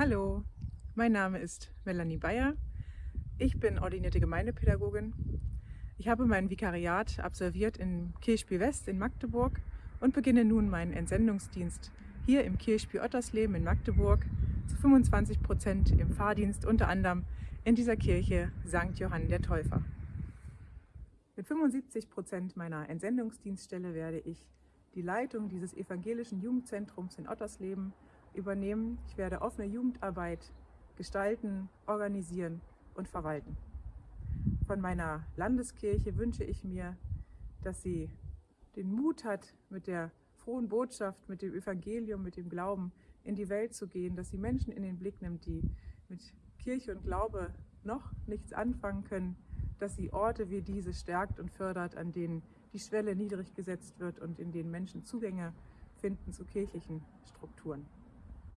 Hallo, mein Name ist Melanie Bayer. Ich bin ordinierte Gemeindepädagogin. Ich habe mein Vikariat absolviert in Kirchspiel West in Magdeburg und beginne nun meinen Entsendungsdienst hier im Kirchspiel Ottersleben in Magdeburg zu 25 Prozent im Fahrdienst, unter anderem in dieser Kirche St. Johann der Täufer. Mit 75 Prozent meiner Entsendungsdienststelle werde ich die Leitung dieses evangelischen Jugendzentrums in Ottersleben übernehmen. Ich werde offene Jugendarbeit gestalten, organisieren und verwalten. Von meiner Landeskirche wünsche ich mir, dass sie den Mut hat, mit der frohen Botschaft, mit dem Evangelium, mit dem Glauben in die Welt zu gehen, dass sie Menschen in den Blick nimmt, die mit Kirche und Glaube noch nichts anfangen können, dass sie Orte wie diese stärkt und fördert, an denen die Schwelle niedrig gesetzt wird und in denen Menschen Zugänge finden zu kirchlichen Strukturen.